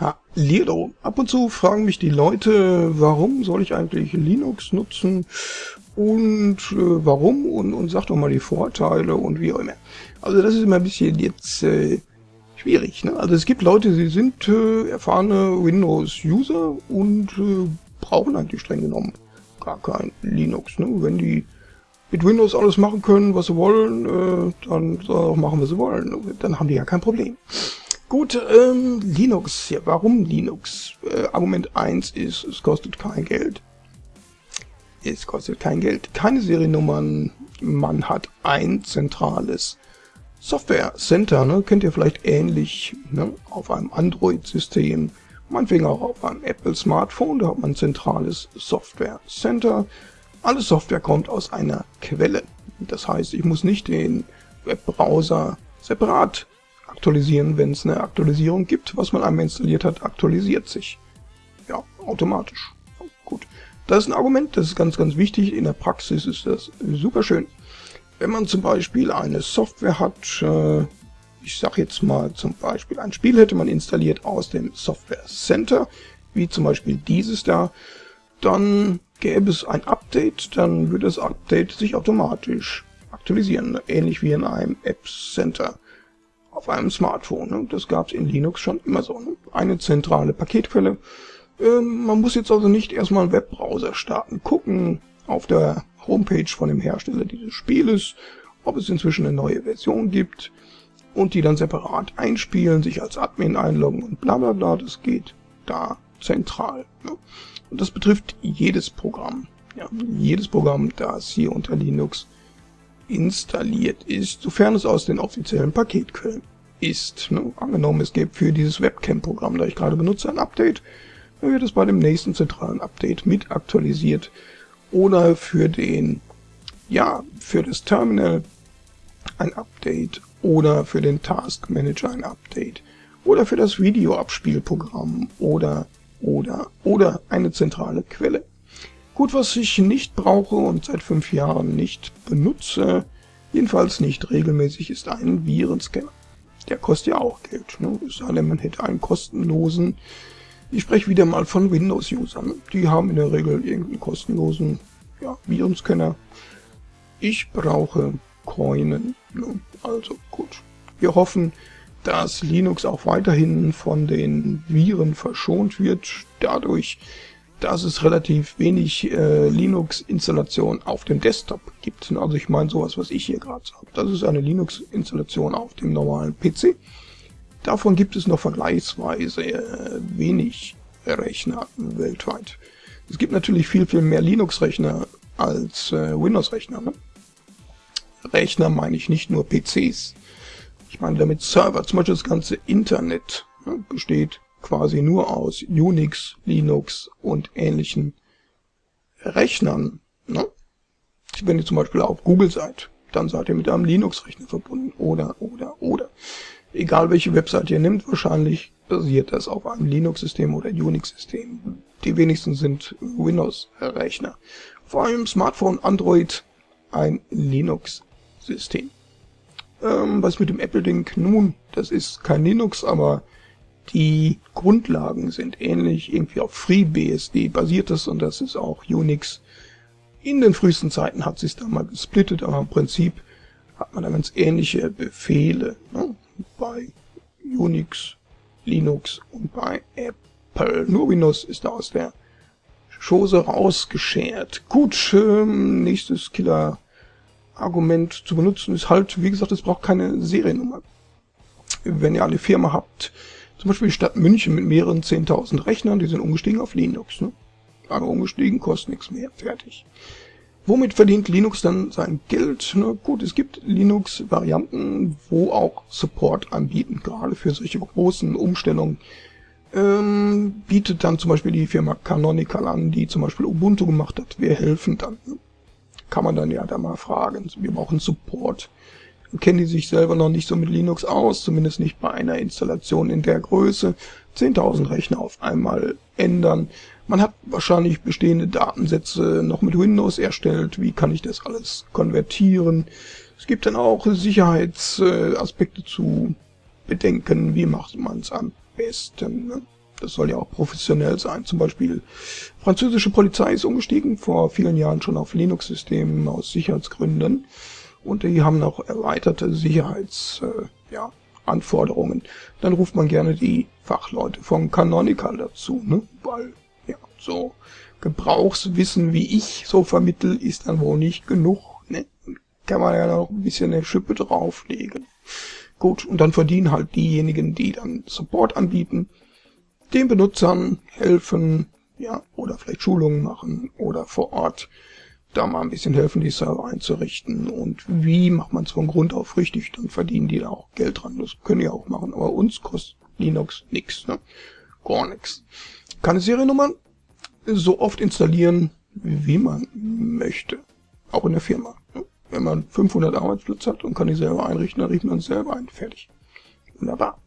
Hallo. Ab und zu fragen mich die Leute, warum soll ich eigentlich Linux nutzen und äh, warum und, und sag doch mal die Vorteile und wie auch immer. Also das ist immer ein bisschen jetzt äh, schwierig. Ne? Also es gibt Leute, die sind äh, erfahrene Windows-User und äh, brauchen eigentlich streng genommen gar kein Linux. Ne? Wenn die mit Windows alles machen können, was sie wollen, äh, dann sollen auch machen, was sie wollen. Dann haben die ja kein Problem. Gut, ähm, Linux. Ja, warum Linux? Äh, Argument 1 ist, es kostet kein Geld. Es kostet kein Geld. Keine Seriennummern. Man hat ein zentrales Software Center. Ne? Kennt ihr vielleicht ähnlich ne? auf einem Android-System. Meinetwegen auch auf einem Apple Smartphone. Da hat man ein zentrales Software Center. Alle Software kommt aus einer Quelle. Das heißt, ich muss nicht den Webbrowser separat aktualisieren, wenn es eine Aktualisierung gibt. Was man einmal installiert hat, aktualisiert sich. Ja, automatisch. Gut. Das ist ein Argument, das ist ganz, ganz wichtig. In der Praxis ist das super schön. Wenn man zum Beispiel eine Software hat, äh, ich sage jetzt mal zum Beispiel ein Spiel hätte man installiert aus dem Software Center, wie zum Beispiel dieses da, dann gäbe es ein Update, dann würde das Update sich automatisch aktualisieren, ähnlich wie in einem App Center auf einem Smartphone. Ne? Das gab es in Linux schon immer so. Ne? Eine zentrale Paketquelle. Ähm, man muss jetzt also nicht erstmal einen Webbrowser starten, gucken auf der Homepage von dem Hersteller dieses Spieles, ob es inzwischen eine neue Version gibt und die dann separat einspielen, sich als Admin einloggen und bla bla bla. Das geht da zentral. Ne? Und das betrifft jedes Programm. Ja, jedes Programm, das hier unter Linux installiert ist, sofern es aus den offiziellen Paketquellen ist. Ne? Angenommen, es gibt für dieses Webcam-Programm, das ich gerade benutze, ein Update, dann wird es bei dem nächsten zentralen Update mit aktualisiert. Oder für den, ja, für das Terminal ein Update oder für den Task Manager ein Update oder für das Videoabspielprogramm oder, oder, oder eine zentrale Quelle. Gut, was ich nicht brauche und seit fünf Jahren nicht benutze, jedenfalls nicht regelmäßig, ist ein Virenscanner. Der kostet ja auch Geld. Ne? Es sei denn, man hätte einen kostenlosen. Ich spreche wieder mal von Windows-Usern. Die haben in der Regel irgendeinen kostenlosen ja, Virenscanner. Ich brauche Coinen. Ne? Also gut. Wir hoffen, dass Linux auch weiterhin von den Viren verschont wird, dadurch, dass es relativ wenig äh, Linux-Installation auf dem Desktop gibt. Also ich meine sowas, was ich hier gerade sage. Das ist eine Linux-Installation auf dem normalen PC. Davon gibt es noch vergleichsweise äh, wenig Rechner weltweit. Es gibt natürlich viel, viel mehr Linux-Rechner als äh, Windows-Rechner. Ne? Rechner meine ich nicht nur PCs. Ich meine damit Server. Zum Beispiel das ganze Internet ne, besteht quasi nur aus Unix, Linux und ähnlichen Rechnern. Ne? Wenn ihr zum Beispiel auf Google seid, dann seid ihr mit einem Linux-Rechner verbunden. Oder, oder, oder. Egal welche Website ihr nehmt, wahrscheinlich basiert das auf einem Linux-System oder Unix-System. Die wenigsten sind Windows-Rechner. Vor allem Smartphone, Android, ein Linux-System. Ähm, was mit dem Apple-Ding? Nun, das ist kein Linux, aber die Grundlagen sind ähnlich, irgendwie auf FreeBSD basiert es und das ist auch Unix. In den frühesten Zeiten hat sich da mal gesplittet, aber im Prinzip hat man da ganz ähnliche Befehle ne? bei Unix, Linux und bei Apple. Nur Windows ist da aus der Chose rausgeschert. Gut, ähm, nächstes Killer-Argument zu benutzen ist halt, wie gesagt, es braucht keine Seriennummer. Wenn ihr eine Firma habt, zum Beispiel die Stadt München mit mehreren 10.000 Rechnern, die sind umgestiegen auf Linux. Ne? Aber umgestiegen kostet nichts mehr. Fertig. Womit verdient Linux dann sein Geld? Na gut, es gibt Linux-Varianten, wo auch Support anbieten, gerade für solche großen Umstellungen. Ähm, bietet dann zum Beispiel die Firma Canonical an, die zum Beispiel Ubuntu gemacht hat. Wir helfen dann. Kann man dann ja da mal fragen. Wir brauchen Support kennen die sich selber noch nicht so mit Linux aus, zumindest nicht bei einer Installation in der Größe. 10.000 Rechner auf einmal ändern. Man hat wahrscheinlich bestehende Datensätze noch mit Windows erstellt. Wie kann ich das alles konvertieren? Es gibt dann auch Sicherheitsaspekte zu bedenken. Wie macht man es am besten? Ne? Das soll ja auch professionell sein. Zum Beispiel französische Polizei ist umgestiegen vor vielen Jahren schon auf Linux-Systemen aus Sicherheitsgründen. Und die haben auch erweiterte Sicherheitsanforderungen. Äh, ja, Anforderungen. Dann ruft man gerne die Fachleute von Canonical dazu, ne? Weil, ja, so Gebrauchswissen wie ich so vermittel, ist dann wohl nicht genug, ne? Kann man ja noch ein bisschen eine Schippe drauflegen. Gut, und dann verdienen halt diejenigen, die dann Support anbieten, den Benutzern helfen, ja, oder vielleicht Schulungen machen oder vor Ort da mal ein bisschen helfen, die Server einzurichten. Und wie macht man es von Grund auf richtig, dann verdienen die da auch Geld dran. Das können die auch machen, aber uns kostet Linux nix, ne? Gar nix. Keine Seriennummern so oft installieren, wie man möchte. Auch in der Firma. Ne? Wenn man 500 Arbeitsplätze hat und kann die selber einrichten, dann richtet man es selber ein. Fertig. Wunderbar.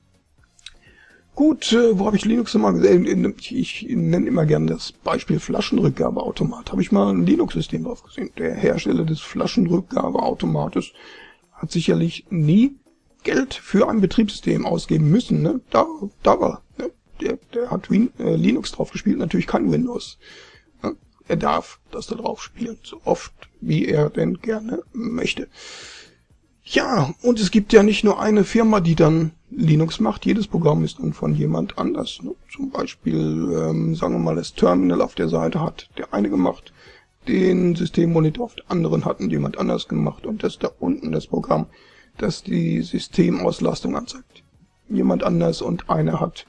Gut, äh, wo habe ich Linux immer gesehen? Ich, ich nenne immer gerne das Beispiel Flaschenrückgabeautomat. Habe ich mal ein Linux-System drauf gesehen. Der Hersteller des Flaschenrückgabeautomates hat sicherlich nie Geld für ein Betriebssystem ausgeben müssen. Ne? Da, da war. Ne? Der, der hat Win äh, Linux drauf gespielt, natürlich kein Windows. Ne? Er darf das da drauf spielen, so oft wie er denn gerne möchte. Ja, und es gibt ja nicht nur eine Firma, die dann Linux macht. Jedes Programm ist dann von jemand anders. Ne? Zum Beispiel, ähm, sagen wir mal, das Terminal auf der Seite hat der eine gemacht, den Systemmonitor auf der anderen hat jemand anders gemacht und das da unten das Programm, das die Systemauslastung anzeigt. Jemand anders und einer hat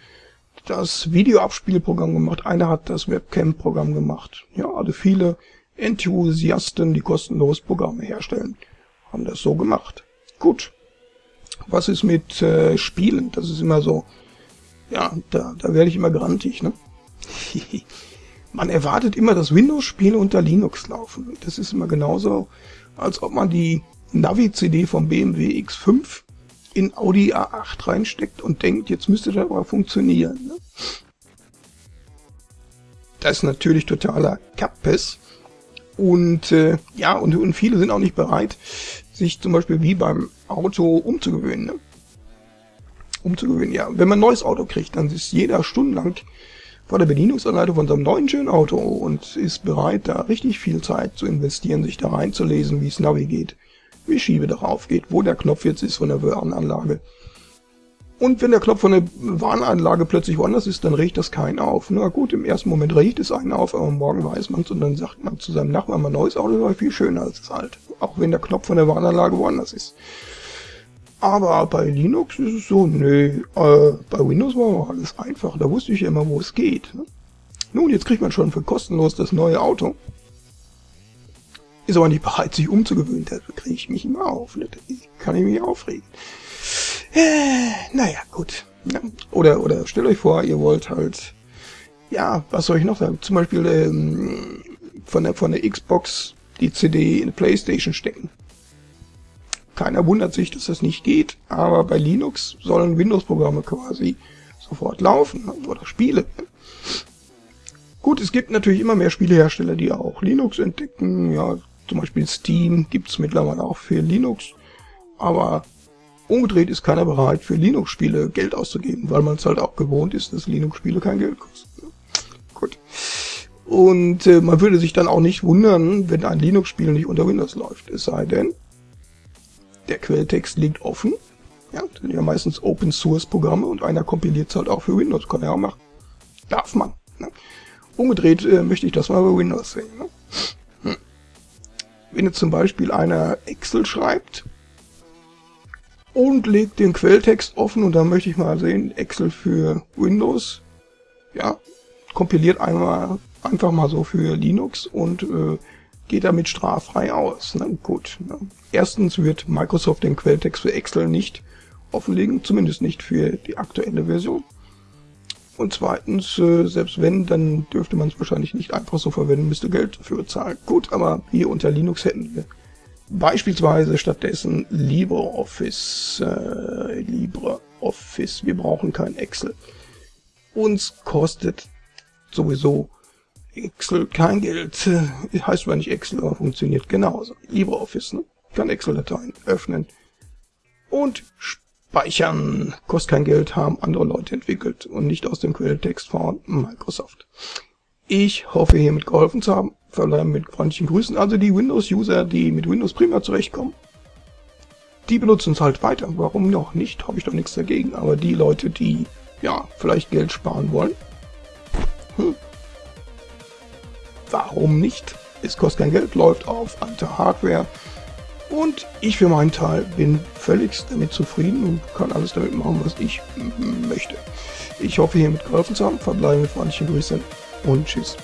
das Videoabspielprogramm gemacht, einer hat das Webcam-Programm gemacht. Ja, also viele Enthusiasten, die kostenlos Programme herstellen, haben das so gemacht. Gut. Was ist mit äh, Spielen? Das ist immer so, ja, da, da werde ich immer grantig, ne? man erwartet immer, dass Windows-Spiele unter Linux laufen. Das ist immer genauso, als ob man die Navi-CD vom BMW X5 in Audi A8 reinsteckt und denkt, jetzt müsste das aber funktionieren. Ne? Das ist natürlich totaler Kappes. Und äh, ja, und, und viele sind auch nicht bereit, sich zum Beispiel wie beim Auto umzugewöhnen. Ne? Umzugewöhnen, ja. Wenn man ein neues Auto kriegt, dann ist jeder stundenlang vor der Bedienungsanleitung von so einem neuen schönen Auto und ist bereit, da richtig viel Zeit zu investieren, sich da reinzulesen, wie es Navi geht, wie Schiebe darauf geht, wo der Knopf jetzt ist von der Warnanlage. Und wenn der Knopf von der Warnanlage plötzlich woanders ist, dann riecht das keinen auf. Na gut, im ersten Moment riecht es einen auf, aber morgen weiß man es und dann sagt man zu seinem Nachbarn, mein neues Auto war viel schöner als das alte. Auch wenn der Knopf von der Warnanlage woanders ist. Aber bei Linux ist es so, nee, äh, bei Windows war alles einfach. Da wusste ich ja immer, wo es geht. Ne? Nun, jetzt kriegt man schon für kostenlos das neue Auto. Ist aber nicht bereit, sich umzugewöhnen. Da kriege ich mich immer auf. Ne? Da kann ich mich aufregen. Naja, gut. Ja. Oder, oder stellt euch vor, ihr wollt halt, ja, was soll ich noch sagen? Zum Beispiel ähm, von, der, von der Xbox die CD in die Playstation stecken. Keiner wundert sich, dass das nicht geht, aber bei Linux sollen Windows-Programme quasi sofort laufen oder Spiele. Gut, es gibt natürlich immer mehr Spielehersteller, die auch Linux entdecken. Ja, zum Beispiel Steam gibt's mittlerweile auch für Linux. Aber Umgedreht ist keiner bereit, für Linux-Spiele Geld auszugeben, weil man es halt auch gewohnt ist, dass Linux-Spiele kein Geld kosten. Gut. Und äh, man würde sich dann auch nicht wundern, wenn ein Linux-Spiel nicht unter Windows läuft. Es sei denn, der Quelltext liegt offen. Ja, sind ja meistens Open-Source-Programme und einer kompiliert es halt auch für Windows. Kann er auch machen. Darf man. Ne? Umgedreht äh, möchte ich das mal bei Windows sehen. Ne? Hm. Wenn jetzt zum Beispiel einer Excel schreibt, und legt den Quelltext offen und dann möchte ich mal sehen, Excel für Windows, ja, kompiliert einmal einfach mal so für Linux und äh, geht damit straffrei aus. Na gut. Ne? Erstens wird Microsoft den Quelltext für Excel nicht offenlegen, zumindest nicht für die aktuelle Version. Und zweitens, äh, selbst wenn, dann dürfte man es wahrscheinlich nicht einfach so verwenden, müsste Geld dafür zahlen. Gut, aber hier unter Linux hätten wir Beispielsweise stattdessen LibreOffice. Äh, LibreOffice. Wir brauchen kein Excel. Uns kostet sowieso Excel kein Geld. Heißt zwar nicht Excel, aber funktioniert genauso. LibreOffice, ne? Kann Excel-Dateien öffnen und speichern, kostet kein Geld, haben andere Leute entwickelt und nicht aus dem Quelltext von Microsoft. Ich hoffe hiermit geholfen zu haben. Verbleiben mit freundlichen Grüßen. Also die Windows-User, die mit Windows prima zurechtkommen, die benutzen es halt weiter. Warum noch nicht? Habe ich doch nichts dagegen. Aber die Leute, die ja vielleicht Geld sparen wollen, hm, warum nicht? Es kostet kein Geld, läuft auf alte Hardware. Und ich für meinen Teil bin völlig damit zufrieden und kann alles damit machen, was ich möchte. Ich hoffe, hiermit geholfen zu haben. Verbleibe mit freundlichen Grüßen und tschüss.